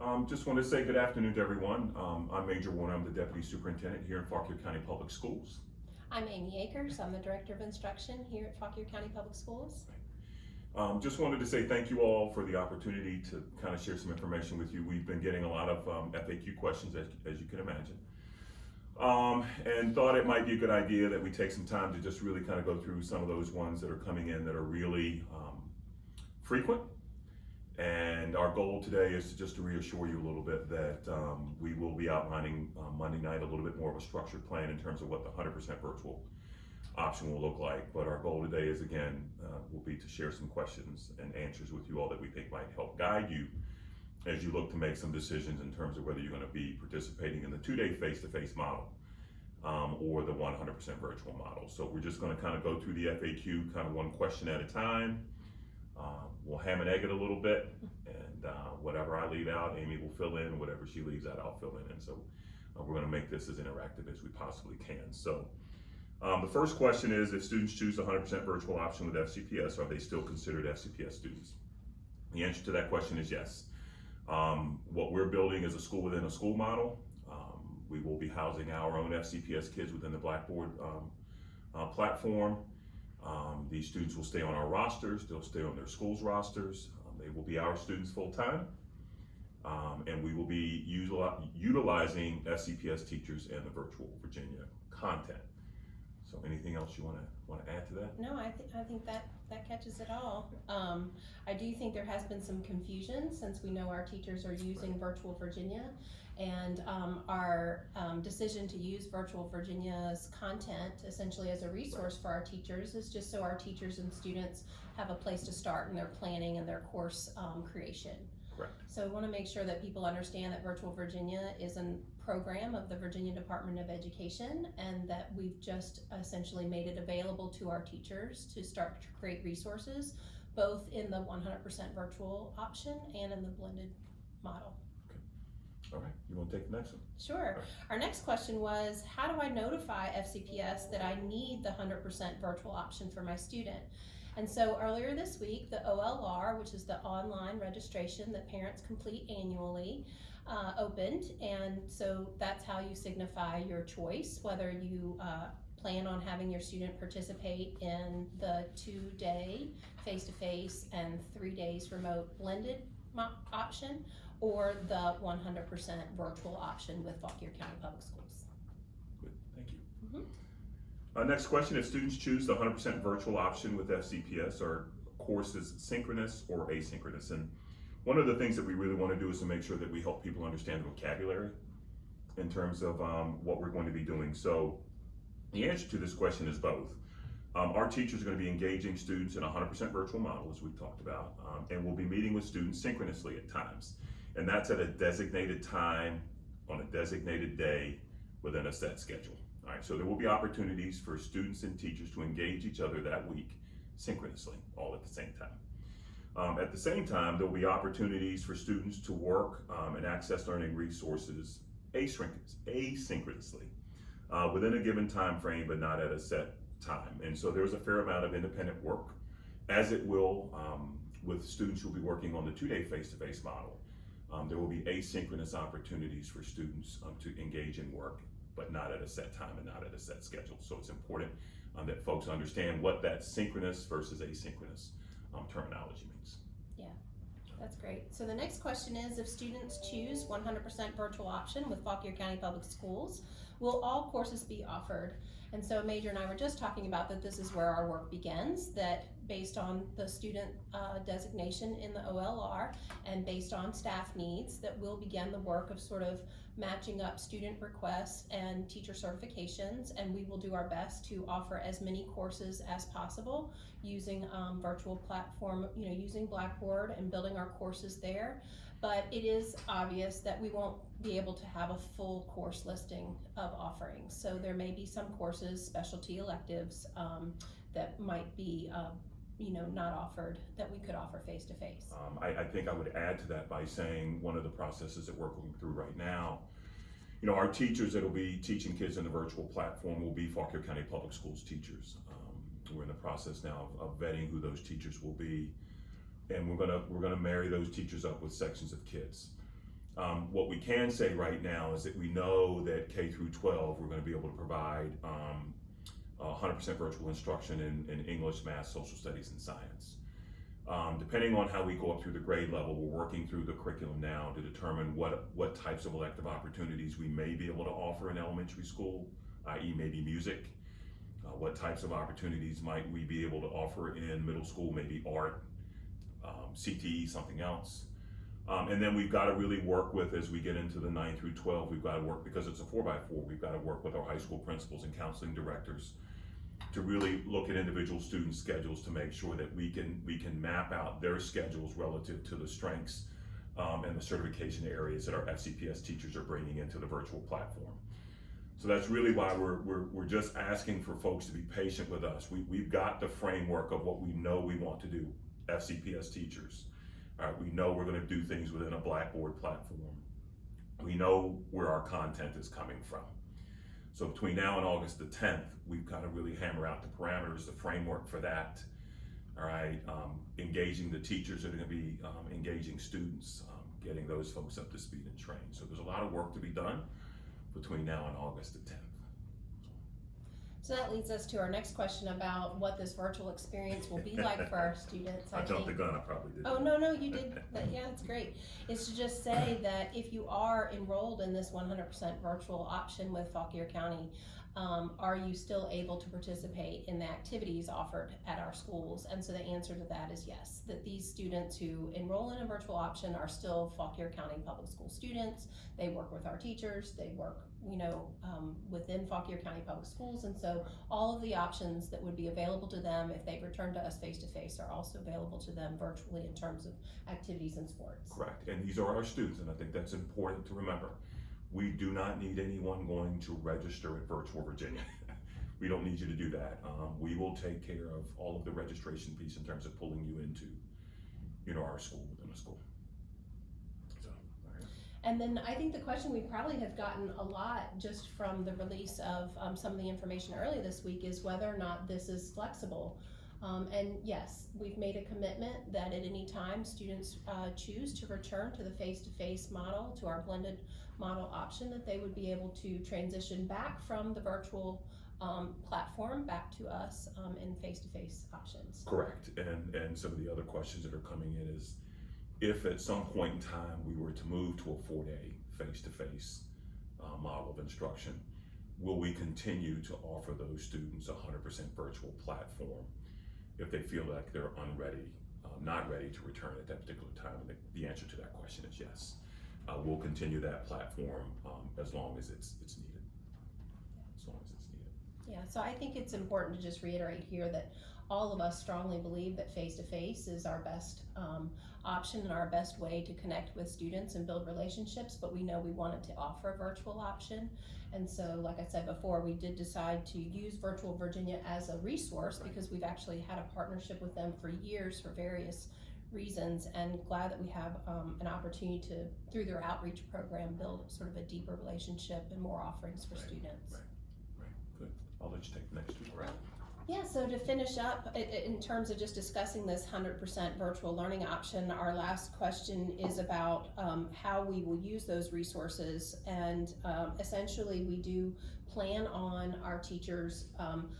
Um, just want to say good afternoon to everyone. Um, I'm Major Warner. I'm the Deputy Superintendent here in Fauquier County Public Schools. I'm Amy Akers. I'm the Director of Instruction here at Fauquier County Public Schools. Um, just wanted to say thank you all for the opportunity to kind of share some information with you. We've been getting a lot of um, FAQ questions, as, as you can imagine. Um, and thought it might be a good idea that we take some time to just really kind of go through some of those ones that are coming in that are really um, frequent. And our goal today is just to reassure you a little bit that um, we will be outlining uh, Monday night a little bit more of a structured plan in terms of what the 100% virtual option will look like. But our goal today is again, uh, will be to share some questions and answers with you all that we think might help guide you as you look to make some decisions in terms of whether you're gonna be participating in the two-day face-to-face model um, or the 100% virtual model. So we're just gonna kind of go through the FAQ kind of one question at a time. Um, we'll ham and egg it a little bit and uh, whatever I leave out, Amy will fill in, whatever she leaves out, I'll fill in. And so uh, we're gonna make this as interactive as we possibly can. So um, the first question is, if students choose the 100% virtual option with FCPS, are they still considered FCPS students? The answer to that question is yes. Um, what we're building is a school within a school model. Um, we will be housing our own FCPS kids within the Blackboard um, uh, platform. Um, these students will stay on our rosters, they'll stay on their school's rosters. Um, they will be our students full time. Um, and we will be util utilizing FCPS teachers and the virtual Virginia content. So anything else you want to want to add to that? No, I, th- I think that, that catches it all. Um, I do think there has been some confusion since we know our teachers are using Virtual Virginia. And um, our um, decision to use Virtual Virginia's content essentially as a resource for our teachers is just so our teachers and students have a place to start in their planning and their course um, creation. Correct. So we want to make sure that people understand that Virtual Virginia is a program of the Virginia Department of Education and that we've just essentially made it available to our teachers to start to create resources, both in the 100% virtual option and in the blended model. All right, you want to take the next one? Sure. Our next question was, how do I notify FCPS that I need the 100% virtual option for my student? And so earlier this week, the OLR, which is the online registration that parents complete annually, uh, opened. And so that's how you signify your choice, whether you uh, plan on having your student participate in the two day face to face and three days remote blended option or the 100% virtual option with Fauquier County Public Schools. Good, thank you. Mhm. Uh, next question, if students choose the 100% virtual option with FCPS, are courses synchronous or asynchronous? And one of the things that we really want to do is to make sure that we help people understand the vocabulary in terms of um, what we're going to be doing. So the answer to this question is both. Um, our teachers are going to be engaging students in a 100% virtual model, as we've talked about, um, and we'll be meeting with students synchronously at times. And that's at a designated time on a designated day within a set schedule. All right, so there will be opportunities for students and teachers to engage each other that week synchronously, all at the same time. Um, at the same time, there will be opportunities for students to work um, and access learning resources asynchronously uh, within a given time frame, but not at a set time. And so there's a fair amount of independent work, as it will um, with students who will be working on the two-day face-to-face model. Um, there will be asynchronous opportunities for students um, to engage in work, but not at a set time and not at a set schedule. So it's important um, that folks understand what that synchronous versus asynchronous um, terminology means. Yeah, that's great. So the next question is, if students choose 100% virtual option with Fauquier County Public Schools, will all courses be offered? And so Major and I were just talking about that this is where our work begins, that based on the student uh, designation in the OLR and based on staff needs, that we'll begin the work of sort of matching up student requests and teacher certifications, and we will do our best to offer as many courses as possible using um, virtual platform, you know, using Blackboard and building our courses there. But it is obvious that we won't be able to have a full course listing of offerings. So there may be some courses, specialty electives, um, that might be uh, you know, not offered that we could offer face to face. I, I think I would add to that by saying one of the processes that we're going through right now, you know, our teachers that will be teaching kids in the virtual platform will be Fauquier County Public Schools teachers. Um, we're in the process now of, of vetting who those teachers will be, and we're gonna we're gonna marry those teachers up with sections of kids. Um, what we can say right now is that we know that K through 12, we're going to be able to provide um, 100% virtual instruction in, in English, math, social studies, and science. Um, depending on how we go up through the grade level, we're working through the curriculum now to determine what, what types of elective opportunities we may be able to offer in elementary school, i.e. maybe music. Uh, what types of opportunities might we be able to offer in middle school, maybe art, um, CTE, something else. Um, and then we've got to really work with, as we get into the 9 through 12, we've got to work, because it's a 4 by 4 we've got to work with our high school principals and counseling directors to really look at individual student schedules to make sure that we can, we can map out their schedules relative to the strengths um, and the certification areas that our FCPS teachers are bringing into the virtual platform. So that's really why we're, we're, we're just asking for folks to be patient with us. We, we've got the framework of what we know we want to do, FCPS teachers. All right, we know we're going to do things within a Blackboard platform. We know where our content is coming from. So between now and August the 10th, we've got to really hammer out the parameters, the framework for that. All right, um, engaging the teachers that are going to be um, engaging students, um, getting those folks up to speed and trained. So there's a lot of work to be done between now and August the 10th. So that leads us to our next question about what this virtual experience will be like for our students. I jumped the think. gun, I probably did. Oh, no, no, you did, but yeah, it's great. Is to just say that if you are enrolled in this one hundred percent virtual option with Fauquier County, um, are you still able to participate in the activities offered at our schools? And so the answer to that is yes, that these students who enroll in a virtual option are still Fauquier County Public School students. They work with our teachers, they work, you know, um, within Fauquier County Public Schools. And so all of the options that would be available to them if they return to us face to face are also available to them virtually in terms of activities and sports. Correct, and these are our students, and I think that's important to remember. We do not need anyone going to register at Virtual Virginia. we don't need you to do that. Um, we will take care of all of the registration piece in terms of pulling you into, you know, our school within a school. And then I think the question we probably have gotten a lot just from the release of um, some of the information earlier this week is whether or not this is flexible. Um, and yes, we've made a commitment that at any time students uh, choose to return to the face-to-face model, to our blended model option, that they would be able to transition back from the virtual um, platform back to us um, in face-to-face options. Correct, and, and some of the other questions that are coming in is, if at some point in time we were to move to a four-day face-to-face uh, model of instruction, will we continue to offer those students a hundred percent virtual platform if they feel like they're unready, uh, not ready to return at that particular time? And the, the answer to that question is yes. Uh, we'll continue that platform um, as long as it's, it's needed. As long as it's needed. Yeah, so I think it's important to just reiterate here that all of us strongly believe that face-to-face is our best um, option and our best way to connect with students and build relationships, but we know we wanted to offer a virtual option. And so, like I said before, we did decide to use Virtual Virginia as a resource because we've actually had a partnership with them for years for various reasons and glad that we have um, an opportunity to, through their outreach program, build sort of a deeper relationship and more offerings for Right, students. right. Right, good. I'll let you take the next two. Yeah, so to finish up, in terms of just discussing this hundred percent virtual learning option, our last question is about um, how we will use those resources. And um, essentially, we do plan on our teachers. Um,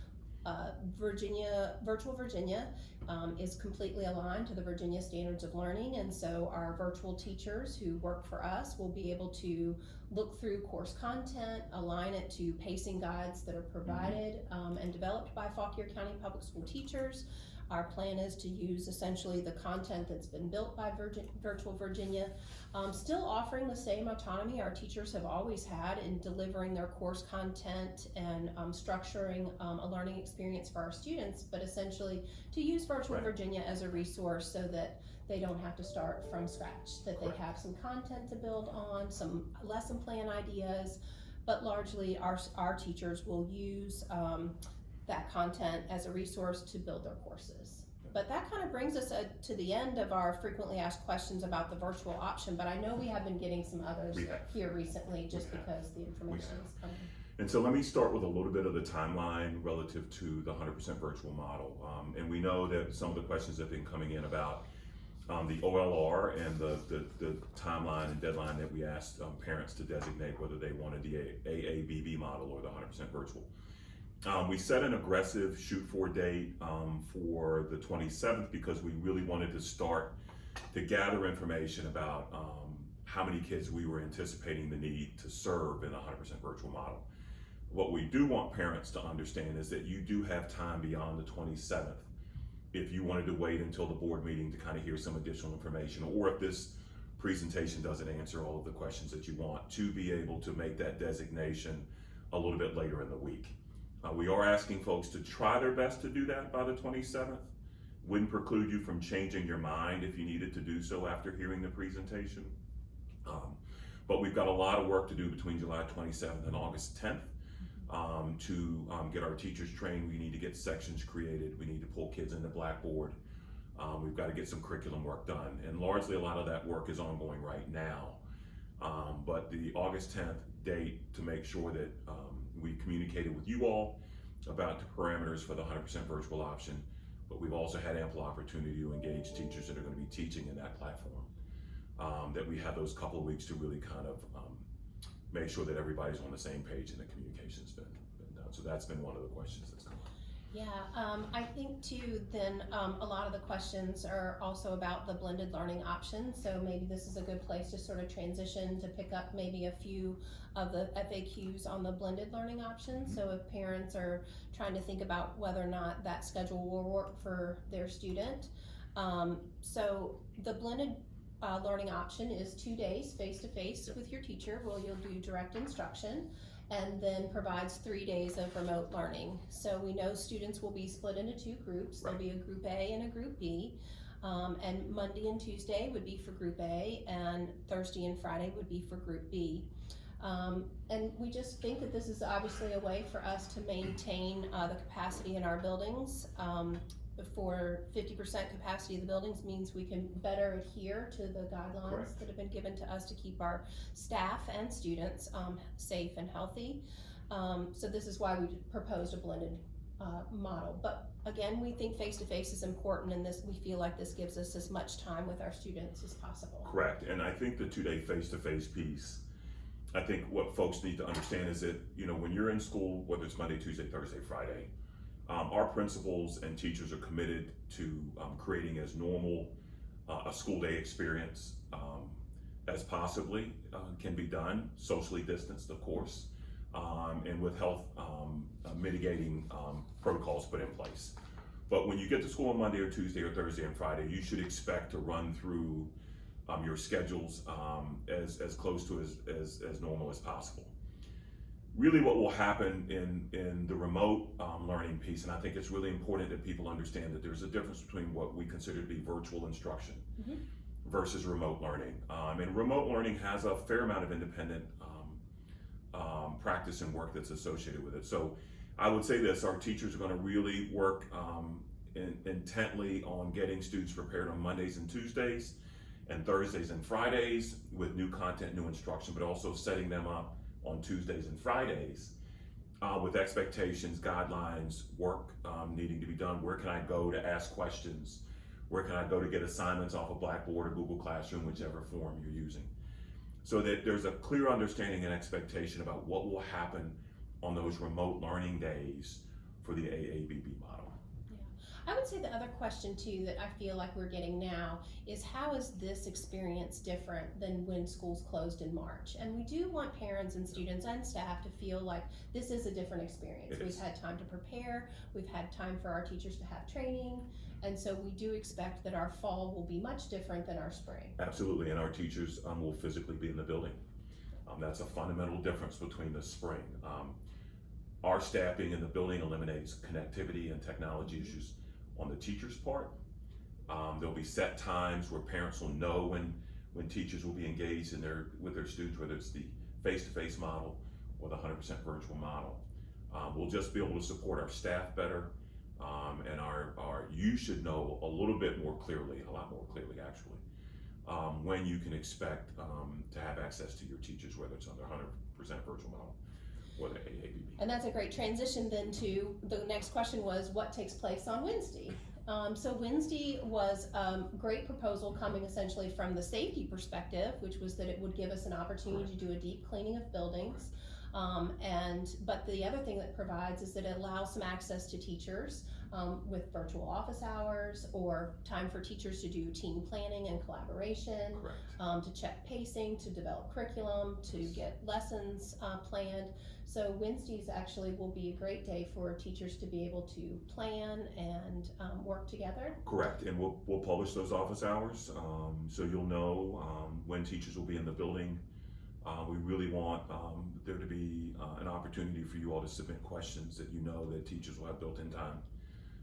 uh, Virginia, Virtual Virginia um, is completely aligned to the Virginia Standards of Learning, and so our virtual teachers who work for us will be able to look through course content, align it to pacing guides that are provided um, and developed by Fauquier County Public School teachers. Our plan is to use essentially the content that's been built by Virgin, Virtual Virginia, um, still offering the same autonomy our teachers have always had in delivering their course content and um, structuring um, a learning experience for our students, but essentially to use Virtual Right. Virginia as a resource so that they don't have to start from scratch, that they have some content to build on, some lesson plan ideas, but largely our, our teachers will use um, that content as a resource to build their courses. But that kind of brings us uh, to the end of our frequently asked questions about the virtual option, but I know we have been getting some others here recently just We have. because the information is coming. And so let me start with a little bit of the timeline relative to the 100% virtual model. Um, and we know that some of the questions have been coming in about um, the OLR and the, the, the timeline and deadline that we asked um, parents to designate whether they wanted the A- AABB model or the 100% virtual. Um, we set an aggressive shoot for date um, for the 27th because we really wanted to start to gather information about um, how many kids we were anticipating the need to serve in a 100% virtual model. What we do want parents to understand is that you do have time beyond the 27th if you wanted to wait until the board meeting to kind of hear some additional information, or if this presentation doesn't answer all of the questions that you want, to be able to make that designation a little bit later in the week. Uh, we are asking folks to try their best to do that by the 27th. Wouldn't preclude you from changing your mind if you needed to do so after hearing the presentation. Um, but we've got a lot of work to do between July 27th and August 10th um, to um, get our teachers trained. We need to get sections created. We need to pull kids into Blackboard. Um, we've got to get some curriculum work done. And largely a lot of that work is ongoing right now. Um, but the August 10th date to make sure that we communicated with you all about the parameters for the 100% virtual option. But we've also had ample opportunity to engage teachers that are going to be teaching in that platform. Um, that we have those couple of weeks to really kind of um, make sure that everybody's on the same page and the communication's been, been done. So that's been one of the questions that's. Yeah, um, I think too, then, um, a lot of the questions are also about the blended learning option. So maybe this is a good place to sort of transition to pick up maybe a few of the FAQs on the blended learning option. So if parents are trying to think about whether or not that schedule will work for their student. Um, so the blended uh, learning option is two days face to face with your teacher where you'll do direct instruction and then provides three days of remote learning. So we know students will be split into two groups. There'll be a group A and a group B. Um, and Monday and Tuesday would be for group A, and Thursday and Friday would be for group B. Um, and we just think that this is obviously a way for us to maintain uh, the capacity in our buildings. Um, for 50% capacity of the buildings means we can better adhere to the guidelines Correct. that have been given to us to keep our staff and students um, safe and healthy. Um, so this is why we proposed a blended uh, model. But again, we think face-to-face is important and this, we feel like this gives us as much time with our students as possible. Correct, and I think the two-day face-to-face piece, I think what folks need to understand is that, you know, when you're in school, whether it's Monday, Tuesday, Thursday, Friday, um, our principals and teachers are committed to um, creating as normal uh, a school day experience um, as possibly uh, can be done, socially distanced, of course, um, and with health um, uh, mitigating um, protocols put in place. But when you get to school on Monday or Tuesday or Thursday and Friday, you should expect to run through your schedules as, as close to as, as, as normal as possible. Really, what will happen in, in the remote um, learning piece, and I think it's really important that people understand that there's a difference between what we consider to be virtual instruction Mhm. versus remote learning. Um, and remote learning has a fair amount of independent um, um, practice and work that's associated with it. So I would say this, our teachers are gonna really work um, in, intently on getting students prepared on Mondays and Tuesdays and Thursdays and Fridays with new content, new instruction, but also setting them up on Tuesdays and Fridays uh, with expectations, guidelines, work um, needing to be done. Where can I go to ask questions? Where can I go to get assignments off of Blackboard or Google Classroom, whichever form you're using? So that there's a clear understanding and expectation about what will happen on those remote learning days for the AABB model. I would say the other question too that I feel like we're getting now is how is this experience different than when schools closed in March? And we do want parents and students and staff to feel like this is a different experience. We've had time to prepare, we've had time for our teachers to have training, and so we do expect that our fall will be much different than our spring. Absolutely, and our teachers um, will physically be in the building. Um, that's a fundamental difference between the spring. Um, our staff being in the building eliminates connectivity and technology issues on the teacher's part. Um, there'll be set times where parents will know when, when teachers will be engaged in their, with their students, whether it's the face-to-face model or the 100% virtual model. Um, we'll just be able to support our staff better, um, and our, our, you should know a little bit more clearly, a lot more clearly actually, um, when you can expect um, to have access to your teachers, whether it's under 100% virtual model or the AABB. And that's a great transition then to the next question was what takes place on Wednesday? Um, so Wednesday was um, great proposal coming essentially from the safety perspective, which was that it would give us an opportunity to do a deep cleaning of buildings. Um, and but the other thing that provides is that it allows some access to teachers um, with virtual office hours or time for teachers to do team planning and collaboration, um, to check pacing, to develop curriculum, to get lessons uh, planned. So Wednesdays actually will be a great day for teachers to be able to plan and um, work together. Correct, and we'll, we'll publish those office hours, um, so you'll know, um, when teachers will be in the building. Uh, we really want, um, there to be, uh, an opportunity for you all to submit questions that you know that teachers will have built-in time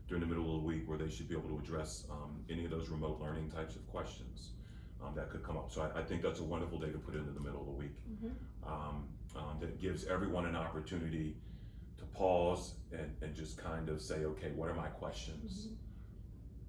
during the middle of the week where they should be able to address, um, any of those remote learning types of questions, um, that could come up. So I, I think that's a wonderful day to put into the middle of the week. Um, um, that gives everyone an opportunity to pause and, and just kind of say, okay, what are my questions?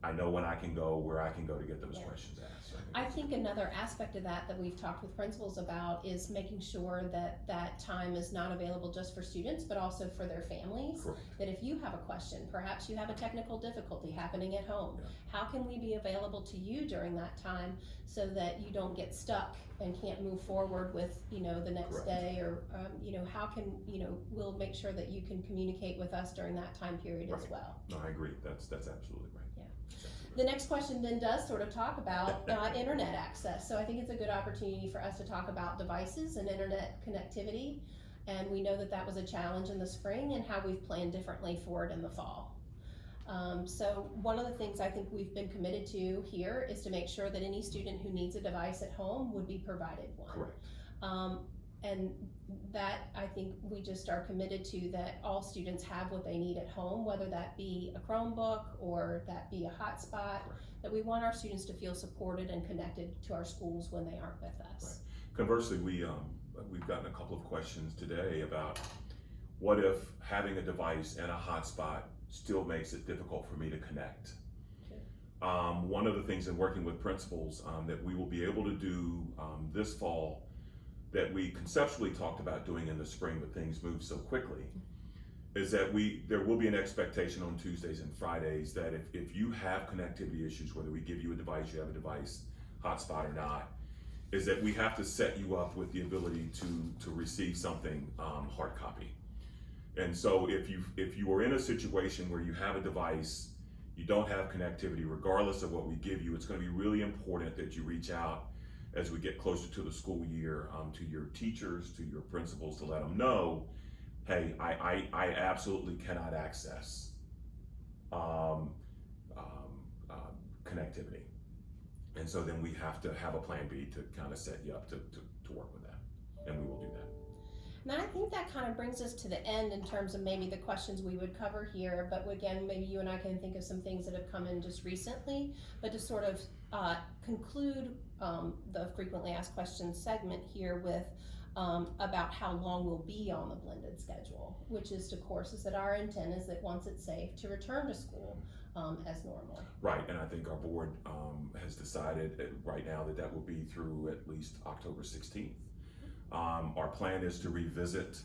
I know when I can go, where I can go to get those Yeah. questions asked. I think another aspect of that that we've talked with principals about is making sure that that time is not available just for students, but also for their families. Correct. That if you have a question, perhaps you have a technical difficulty happening at home, Yeah. how can we be available to you during that time so that you don't get stuck and can't move forward with, you know, the next Correct. day or, um, you know, how can, you know, we'll make sure that you can communicate with us during that time period as well. No, I agree. That's, that's absolutely right. Yeah. That's absolutely The next question then does sort of talk about uh, internet access. So I think it's a good opportunity for us to talk about devices and internet connectivity. And we know that that was a challenge in the spring and how we've planned differently for it in the fall. Um, so one of the things I think we've been committed to here is to make sure that any student who needs a device at home would be provided one. Correct. Um, and that I think we just are committed to that all students have what they need at home, whether that be a Chromebook or that be a hotspot. That we want our students to feel supported and connected to our schools when they aren't with us. Conversely, we, um, we've gotten a couple of questions today about what if having a device and a hotspot still makes it difficult for me to connect? Um, one of the things in working with principals, um, that we will be able to do, um, this fall that we conceptually talked about doing in the spring, but things move so quickly, is that we, there will be an expectation on Tuesdays and Fridays that if, if you have connectivity issues, whether we give you a device, you have a device, hotspot or not, is that we have to set you up with the ability to, to receive something, um, hard copy. And so if you, if you are in a situation where you have a device, you don't have connectivity, regardless of what we give you, it's gonna be really important that you reach out as we get closer to the school year, um, to your teachers, to your principals, to let them know, hey, I, I, I absolutely cannot access, um, um, connectivity. And so then we have to have a plan B to kind of set you up to, to, to work with that, and we will do that. And I think that kind of brings us to the end in terms of maybe the questions we would cover here. But again, maybe you and I can think of some things that have come in just recently. But to sort of uh, conclude um, the frequently asked questions segment here with um, about how long we'll be on the blended schedule, which is, to course, is that our intent is that once it's safe to return to school um, as normal. Right, and I think our board um, has decided uh, right now that that will be through at least October 16th. Um, our plan is to revisit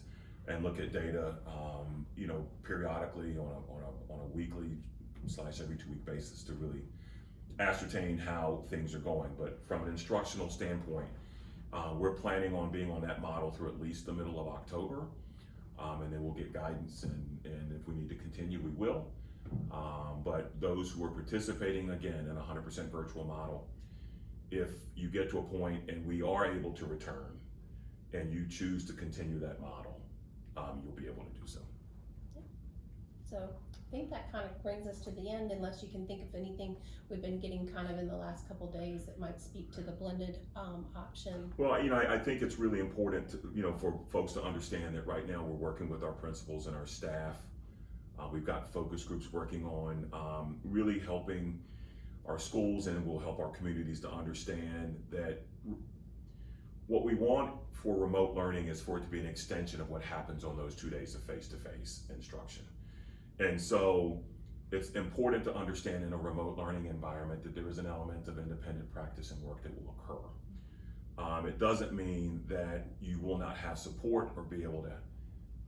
and look at data, um, you know, periodically on a, on a, on a weekly slash every two week basis to really ascertain how things are going. But from an instructional standpoint, uh, we're planning on being on that model through at least the middle of October. Um, and then we'll get guidance and, and if we need to continue, we will. Um, but those who are participating again in a hundred percent virtual model, if you get to a point and we are able to return and you choose to continue that model, um, you'll be able to do so. Yeah. So I think that kind of brings us to the end, unless you can think of anything we've been getting kind of in the last couple days that might speak to the blended um, option. Well, you know, I, I think it's really important to, you know, for folks to understand that right now we're working with our principals and our staff. Uh, we've got focus groups working on um, really helping our schools and will help our communities to understand that what we want for remote learning is for it to be an extension of what happens on those two days of face-to-face instruction. And so it's important to understand in a remote learning environment that there is an element of independent practice and work that will occur. Um, it doesn't mean that you will not have support or be able to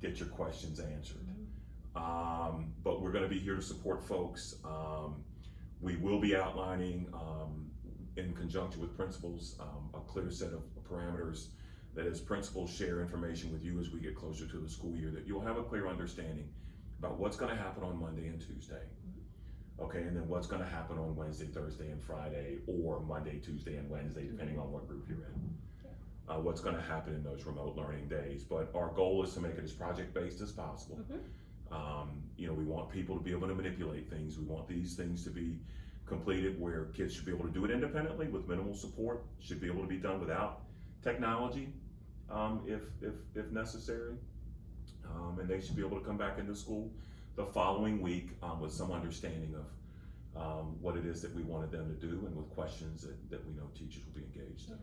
get your questions answered. Um, but we're going to be here to support folks. Um, We will be outlining, um, in conjunction with principals, um, a clear set of parameters that as principals share information with you as we get closer to the school year, that you'll have a clear understanding about what's gonna happen on Monday and Tuesday. Okay, and then what's gonna happen on Wednesday, Thursday, and Friday, or Monday, Tuesday, and Wednesday, depending on what group you're in. Uh, what's gonna happen in those remote learning days, but our goal is to make it as project-based as possible. Mhm. Um, you know, we want people to be able to manipulate things, we want these things to be completed where kids should be able to do it independently with minimal support, should be able to be done without technology, um, if, if, if necessary. Um, and they should be able to come back into school the following week, um, with some understanding of, um, what it is that we wanted them to do and with questions that, that we know teachers will be engaged in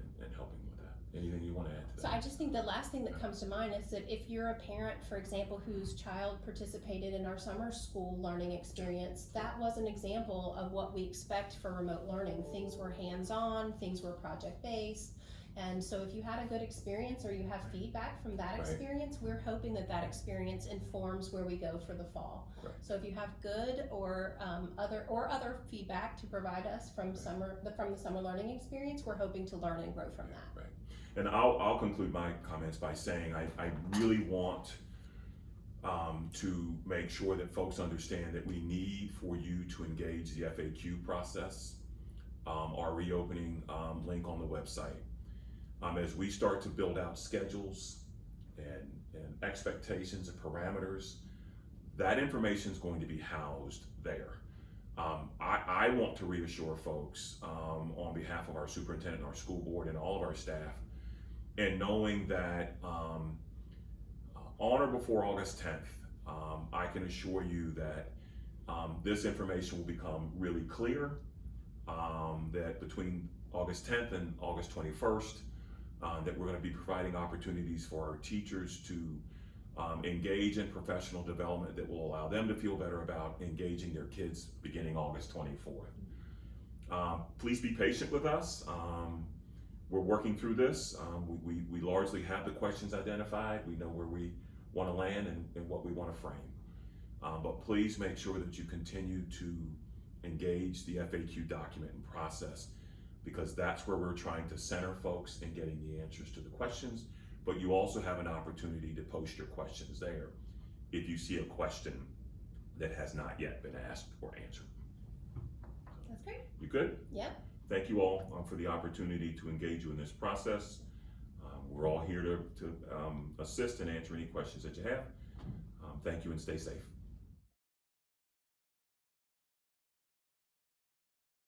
and, and helping with that. Anything you wanna add to So? I just think the last thing that comes to mind is that if you're a parent, for example, whose child participated in our summer school learning experience, that was an example of what we expect for remote learning. Things were hands-on, things were project-based. And so if you had a good experience or you have feedback from that Right. experience, we're hoping that that experience informs where we go for the fall. Correct. So if you have good or um, other or other feedback to provide us from summer the, from the summer learning experience, we're hoping to learn and grow from that. Right. And I'll, I'll conclude my comments by saying I, I really want um, to make sure that folks understand that we need for you to engage the FAQ process. Um, our reopening um, link on the website. Um, as we start to build out schedules and, and expectations and parameters, that information is going to be housed there. Um, I, I want to reassure folks um, on behalf of our superintendent, our school board, and all of our staff, and knowing that um, uh, on or before August 10th, um, I can assure you that um, this information will become really clear. Um, that between August 10th and August 21st, uh, that we're going to be providing opportunities for our teachers to um, engage in professional development that will allow them to feel better about engaging their kids beginning August 24th. Um, please be patient with us. Um, we're working through this. Um, we, we, we largely have the questions identified. We know where we want to land and, and what we want to frame. Um, but please make sure that you continue to engage the FAQ document and process because that's where we're trying to center folks in getting the answers to the questions. But you also have an opportunity to post your questions there if you see a question that has not yet been asked or answered. That's great. You good? Yep. Thank you all um, for the opportunity to engage you in this process. Um, we're all here to, to um, assist and answer any questions that you have. Um, thank you and stay safe.